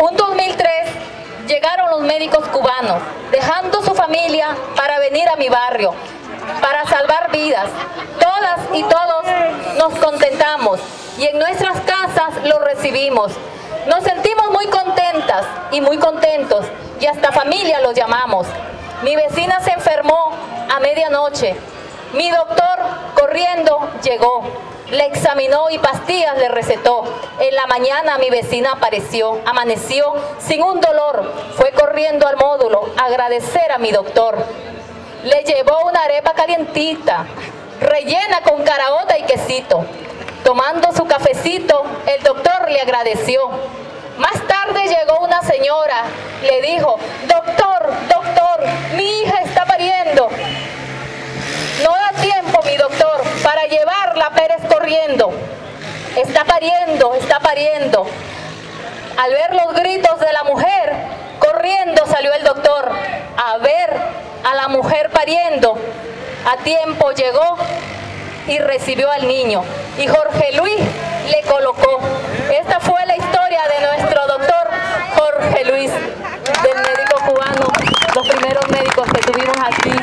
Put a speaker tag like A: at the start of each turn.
A: Un 2003 llegaron los médicos cubanos, dejando su familia para venir a mi barrio, para salvar vidas. Todas y todos nos contentamos y en nuestras casas lo recibimos. Nos sentimos muy contentas y muy contentos y hasta familia los llamamos. Mi vecina se enfermó a medianoche. Mi doctor corriendo llegó. Le examinó y pastillas le recetó. En la mañana mi vecina apareció, amaneció sin un dolor. Fue corriendo al módulo a agradecer a mi doctor. Le llevó una arepa calientita, rellena con caraota y quesito. Tomando su cafecito, el doctor le agradeció. Más tarde llegó una señora, le dijo, doctor, para llevarla Pérez corriendo. Está pariendo, está pariendo. Al ver los gritos de la mujer, corriendo salió el doctor a ver a la mujer pariendo. A tiempo llegó y recibió al niño. Y Jorge Luis le colocó. Esta fue la historia de nuestro doctor Jorge Luis, del médico cubano, los primeros médicos que tuvimos aquí